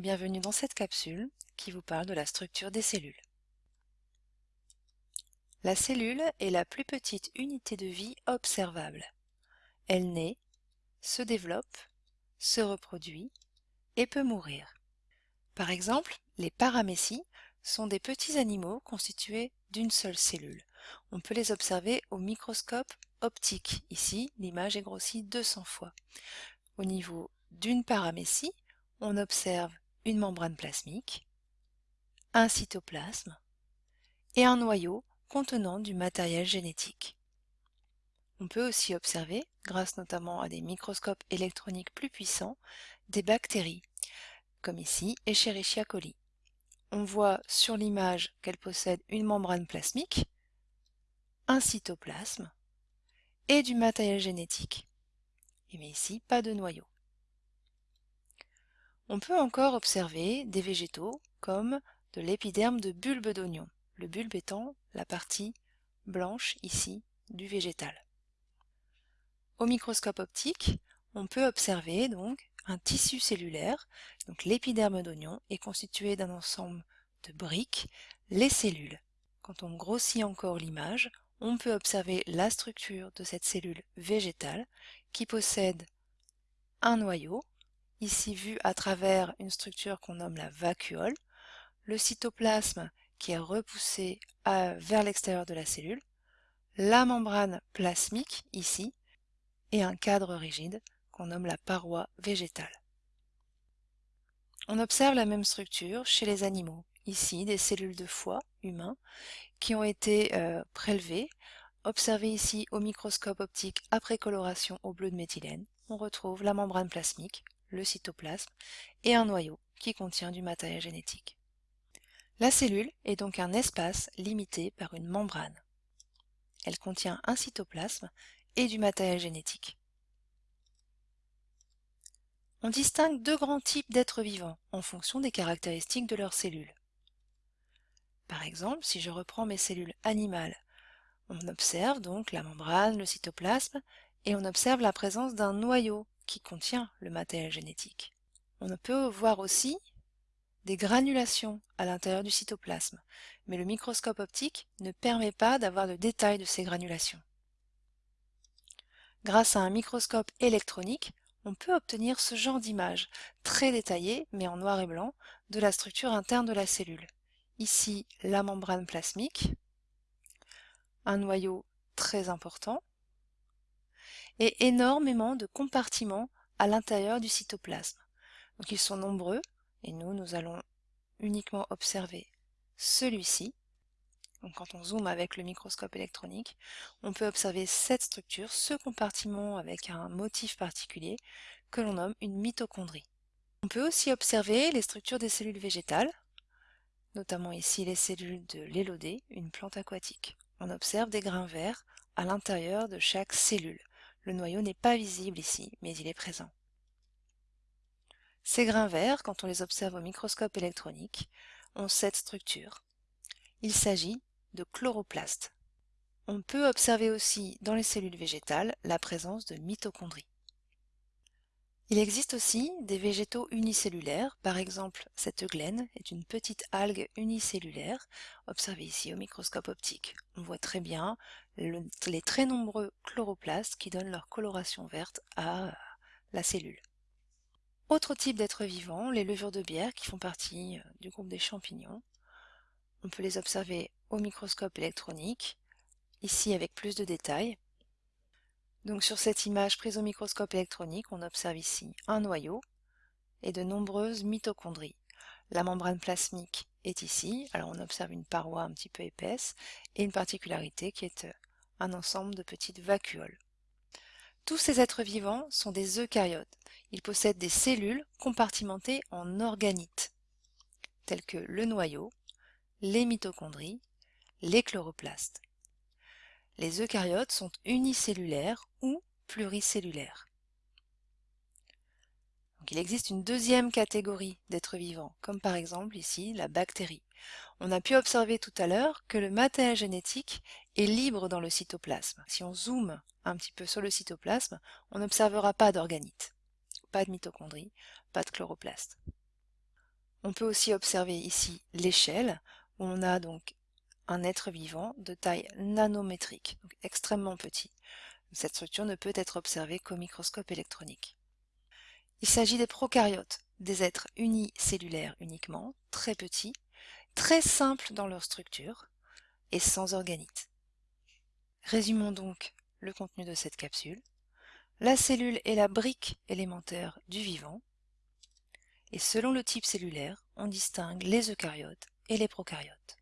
bienvenue dans cette capsule qui vous parle de la structure des cellules. La cellule est la plus petite unité de vie observable. Elle naît, se développe, se reproduit et peut mourir. Par exemple, les paramécies sont des petits animaux constitués d'une seule cellule. On peut les observer au microscope optique. Ici, l'image est grossie 200 fois. Au niveau d'une paramécie, on observe une membrane plasmique, un cytoplasme et un noyau contenant du matériel génétique. On peut aussi observer, grâce notamment à des microscopes électroniques plus puissants, des bactéries, comme ici Escherichia coli. On voit sur l'image qu'elle possède une membrane plasmique, un cytoplasme et du matériel génétique. Mais ici, pas de noyau. On peut encore observer des végétaux comme de l'épiderme de bulbe d'oignon, le bulbe étant la partie blanche ici du végétal. Au microscope optique, on peut observer donc un tissu cellulaire, donc l'épiderme d'oignon est constitué d'un ensemble de briques, les cellules. Quand on grossit encore l'image, on peut observer la structure de cette cellule végétale qui possède un noyau, ici vu à travers une structure qu'on nomme la vacuole, le cytoplasme qui est repoussé vers l'extérieur de la cellule, la membrane plasmique ici, et un cadre rigide qu'on nomme la paroi végétale. On observe la même structure chez les animaux, ici des cellules de foie humains qui ont été euh, prélevées, observées ici au microscope optique après coloration au bleu de méthylène. On retrouve la membrane plasmique, le cytoplasme, et un noyau qui contient du matériel génétique. La cellule est donc un espace limité par une membrane. Elle contient un cytoplasme et du matériel génétique. On distingue deux grands types d'êtres vivants en fonction des caractéristiques de leurs cellules. Par exemple, si je reprends mes cellules animales, on observe donc la membrane, le cytoplasme, et on observe la présence d'un noyau qui contient le matériel génétique. On peut voir aussi des granulations à l'intérieur du cytoplasme, mais le microscope optique ne permet pas d'avoir le détail de ces granulations. Grâce à un microscope électronique, on peut obtenir ce genre d'image, très détaillée, mais en noir et blanc, de la structure interne de la cellule. Ici, la membrane plasmique, un noyau très important, et énormément de compartiments à l'intérieur du cytoplasme. Donc ils sont nombreux, et nous, nous allons uniquement observer celui-ci. Donc quand on zoome avec le microscope électronique, on peut observer cette structure, ce compartiment avec un motif particulier que l'on nomme une mitochondrie. On peut aussi observer les structures des cellules végétales, notamment ici les cellules de l'élodée, une plante aquatique. On observe des grains verts à l'intérieur de chaque cellule. Le noyau n'est pas visible ici, mais il est présent. Ces grains verts, quand on les observe au microscope électronique, ont cette structure. Il s'agit de chloroplastes. On peut observer aussi dans les cellules végétales la présence de mitochondries. Il existe aussi des végétaux unicellulaires, par exemple cette eugléne est une petite algue unicellulaire, observée ici au microscope optique. On voit très bien les très nombreux chloroplastes qui donnent leur coloration verte à la cellule. Autre type d'êtres vivants, les levures de bière qui font partie euh, du groupe des champignons. On peut les observer au microscope électronique, ici avec plus de détails. Donc sur cette image prise au microscope électronique, on observe ici un noyau et de nombreuses mitochondries. La membrane plasmique est ici, alors on observe une paroi un petit peu épaisse et une particularité qui est euh, un ensemble de petites vacuoles. Tous ces êtres vivants sont des eucaryotes. Ils possèdent des cellules compartimentées en organites, telles que le noyau, les mitochondries, les chloroplastes. Les eucaryotes sont unicellulaires ou pluricellulaires. il existe une deuxième catégorie d'êtres vivants, comme par exemple ici la bactérie. On a pu observer tout à l'heure que le matériel génétique est libre dans le cytoplasme. Si on zoome un petit peu sur le cytoplasme, on n'observera pas d'organites, pas de mitochondries, pas de chloroplaste. On peut aussi observer ici l'échelle, où on a donc un être vivant de taille nanométrique, donc extrêmement petit. Cette structure ne peut être observée qu'au microscope électronique. Il s'agit des prokaryotes, des êtres unicellulaires uniquement, très petits, très simples dans leur structure et sans organite. Résumons donc le contenu de cette capsule. La cellule est la brique élémentaire du vivant, et selon le type cellulaire, on distingue les eucaryotes et les prokaryotes.